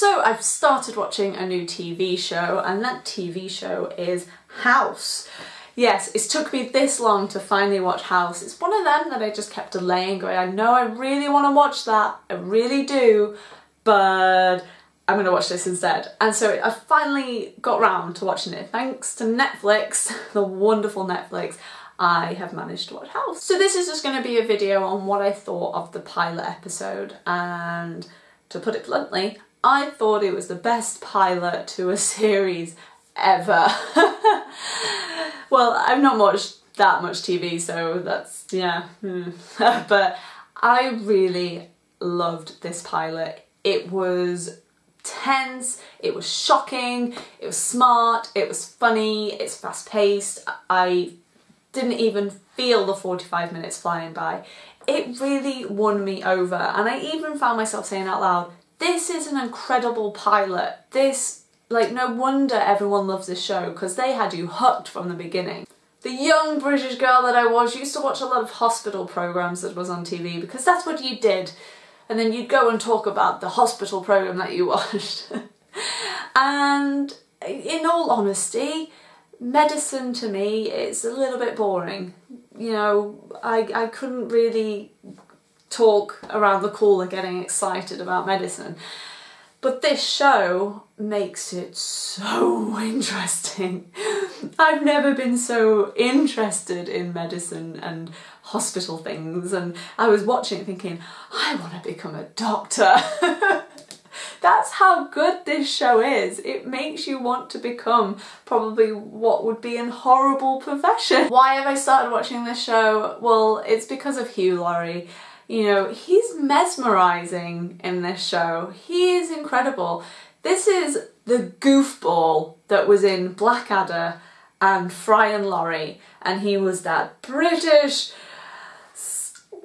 So I've started watching a new TV show and that TV show is House. Yes, it's took me this long to finally watch House. It's one of them that I just kept delaying going, I know I really want to watch that, I really do, but I'm going to watch this instead. And so I finally got round to watching it. Thanks to Netflix, the wonderful Netflix, I have managed to watch House. So this is just going to be a video on what I thought of the pilot episode and to put it bluntly, I thought it was the best pilot to a series ever. well, I've not watched that much TV, so that's, yeah. Hmm. but I really loved this pilot. It was tense, it was shocking, it was smart, it was funny, it's fast paced. I didn't even feel the 45 minutes flying by. It really won me over and I even found myself saying out loud, this is an incredible pilot. This, like, no wonder everyone loves this show because they had you hooked from the beginning. The young British girl that I was used to watch a lot of hospital programmes that was on TV because that's what you did. And then you'd go and talk about the hospital programme that you watched. and in all honesty, medicine to me is a little bit boring. You know, I, I couldn't really talk around the cooler getting excited about medicine. But this show makes it so interesting. I've never been so interested in medicine and hospital things and I was watching it thinking, I want to become a doctor. That's how good this show is. It makes you want to become probably what would be an horrible profession. Why have I started watching this show? Well, it's because of Hugh Laurie. You know, he's mesmerizing in this show. He is incredible. This is the goofball that was in Blackadder and Fry and Laurie, and he was that British,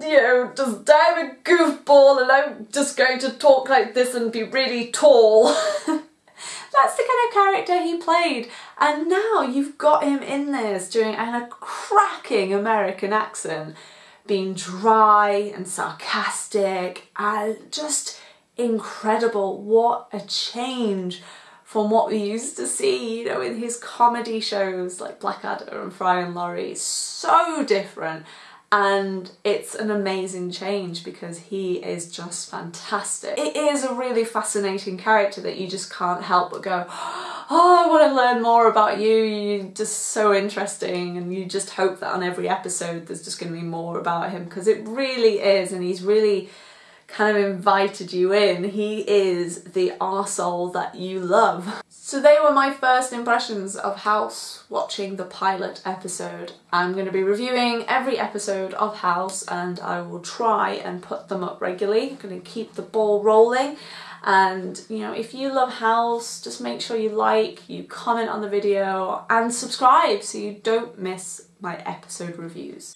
you know, just damn a goofball, and I'm just going to talk like this and be really tall. That's the kind of character he played. And now you've got him in this doing a cracking American accent being dry and sarcastic and just incredible. What a change from what we used to see, you know, in his comedy shows like Blackadder and Fry and Laurie. So different and it's an amazing change because he is just fantastic. It is a really fascinating character that you just can't help but go, oh, I want to learn more about you, you're just so interesting and you just hope that on every episode there's just going to be more about him because it really is and he's really kind of invited you in. He is the arsehole that you love. So they were my first impressions of House watching the pilot episode. I'm going to be reviewing every episode of House and I will try and put them up regularly. I'm going to keep the ball rolling and you know if you love House just make sure you like, you comment on the video and subscribe so you don't miss my episode reviews.